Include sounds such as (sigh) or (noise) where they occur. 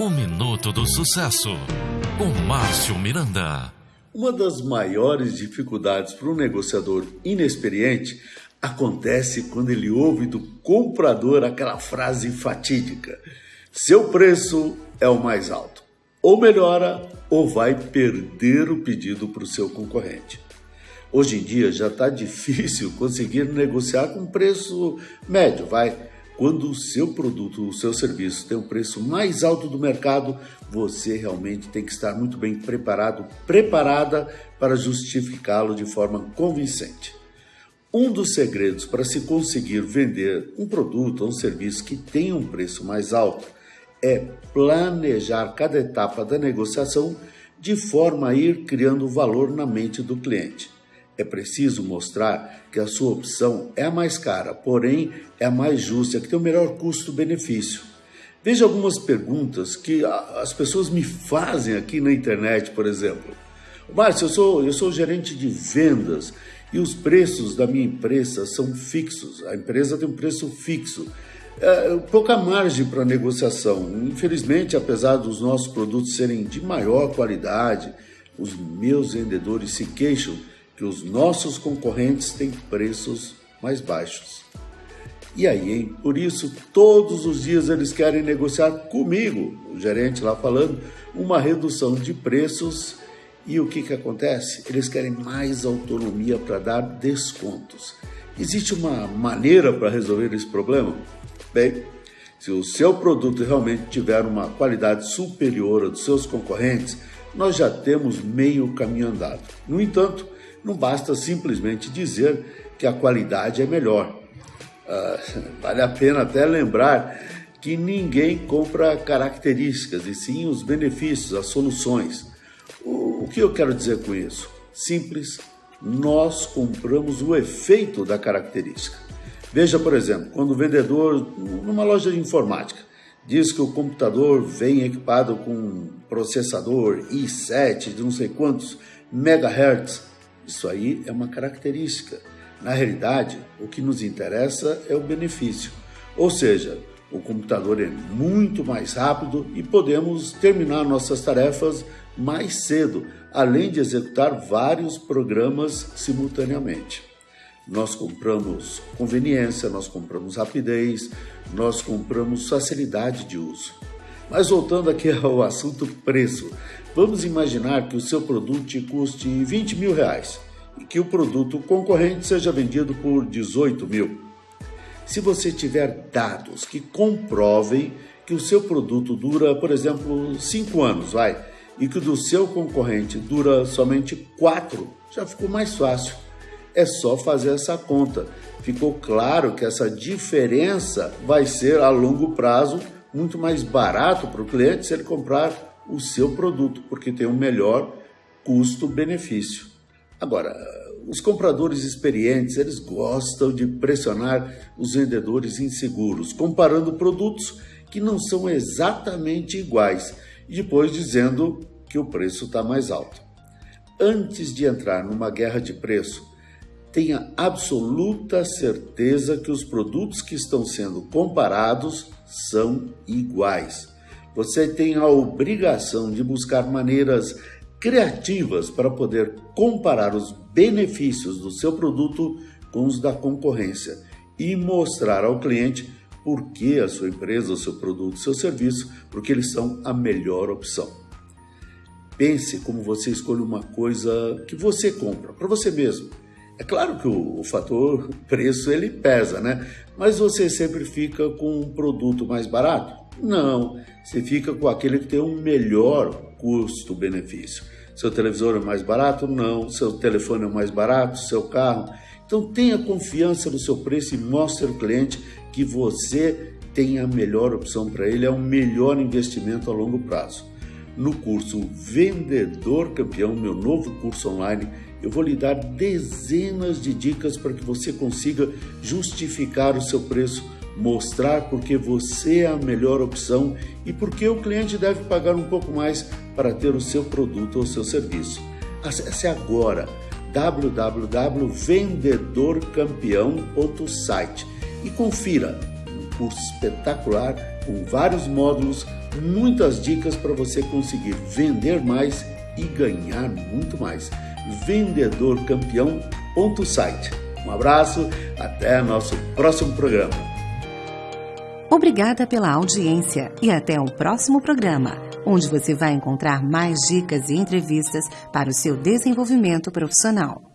O Minuto do Sucesso, com Márcio Miranda. Uma das maiores dificuldades para um negociador inexperiente acontece quando ele ouve do comprador aquela frase fatídica: seu preço é o mais alto. Ou melhora, ou vai perder o pedido para o seu concorrente. Hoje em dia já está difícil (laughs) conseguir negociar com preço médio, vai. Quando o seu produto, o seu serviço tem o preço mais alto do mercado, você realmente tem que estar muito bem preparado, preparada para justificá-lo de forma convincente. Um dos segredos para se conseguir vender um produto ou um serviço que tenha um preço mais alto é planejar cada etapa da negociação de forma a ir criando valor na mente do cliente. É preciso mostrar que a sua opção é a mais cara, porém é a mais justa, que tem o melhor custo-benefício. Veja algumas perguntas que as pessoas me fazem aqui na internet, por exemplo. Márcio, eu sou, eu sou gerente de vendas e os preços da minha empresa são fixos. A empresa tem um preço fixo. É, pouca margem para negociação. Infelizmente, apesar dos nossos produtos serem de maior qualidade, os meus vendedores se queixam que os nossos concorrentes têm preços mais baixos. E aí, hein? Por isso, todos os dias eles querem negociar comigo, o gerente lá falando, uma redução de preços. E o que, que acontece? Eles querem mais autonomia para dar descontos. Existe uma maneira para resolver esse problema? Bem, se o seu produto realmente tiver uma qualidade superior à dos seus concorrentes, nós já temos meio caminho andado. No entanto, não basta simplesmente dizer que a qualidade é melhor. Uh, (laughs) vale a pena até lembrar que ninguém compra características, e sim os benefícios, as soluções. O, o que eu quero dizer com isso? Simples, nós compramos o efeito da característica. Veja, por exemplo, quando o vendedor, numa loja de informática, diz que o computador vem equipado com processador i7 de não sei quantos megahertz, isso aí é uma característica. Na realidade, o que nos interessa é o benefício. Ou seja, o computador é muito mais rápido e podemos terminar nossas tarefas mais cedo, além de executar vários programas simultaneamente. Nós compramos conveniência, nós compramos rapidez, nós compramos facilidade de uso. Mas voltando aqui (laughs) ao assunto preço, Vamos imaginar que o seu produto te custe 20 mil reais e que o produto concorrente seja vendido por 18 mil. Se você tiver dados que comprovem que o seu produto dura, por exemplo, 5 anos, vai, e que o do seu concorrente dura somente 4, já ficou mais fácil. É só fazer essa conta. Ficou claro que essa diferença vai ser a longo prazo muito mais barato para o cliente se ele comprar o seu produto, porque tem um melhor custo-benefício. Agora, os compradores experientes, eles gostam de pressionar os vendedores inseguros, comparando produtos que não são exatamente iguais e depois dizendo que o preço está mais alto. Antes de entrar numa guerra de preço, tenha absoluta certeza que os produtos que estão sendo comparados são iguais. Você tem a obrigação de buscar maneiras criativas para poder comparar os benefícios do seu produto com os da concorrência e mostrar ao cliente por que a sua empresa, o seu produto, o seu serviço, porque eles são a melhor opção. Pense como você escolhe uma coisa que você compra para você mesmo. É claro que o, o, fator preço ele pesa, né? Mas você sempre fica com um produto mais barato? Não, você fica com aquele que tem um melhor custo-benefício. Seu televisor é mais barato? Não. Seu telefone é mais barato? Seu carro? Então tenha confiança no seu preço e mostre ao cliente que você tem a melhor opção para ele, é o melhor investimento a longo prazo. No curso Vendedor Campeão, meu novo curso online, eu vou lhe dar dezenas de dicas para que você consiga justificar o seu preço mostrar porque você é a melhor opção e porque o cliente deve pagar um pouco mais para ter o seu produto ou seu serviço. Acesse agora www.vendedorcampeão.site e confira um curso espetacular com vários módulos, muitas dicas para você conseguir vender mais e ganhar muito mais. Vendedorcampeão.site. Um abraço, até nosso próximo programa. Obrigada pela audiência e até o próximo programa, onde você vai encontrar mais dicas e entrevistas para o seu desenvolvimento profissional.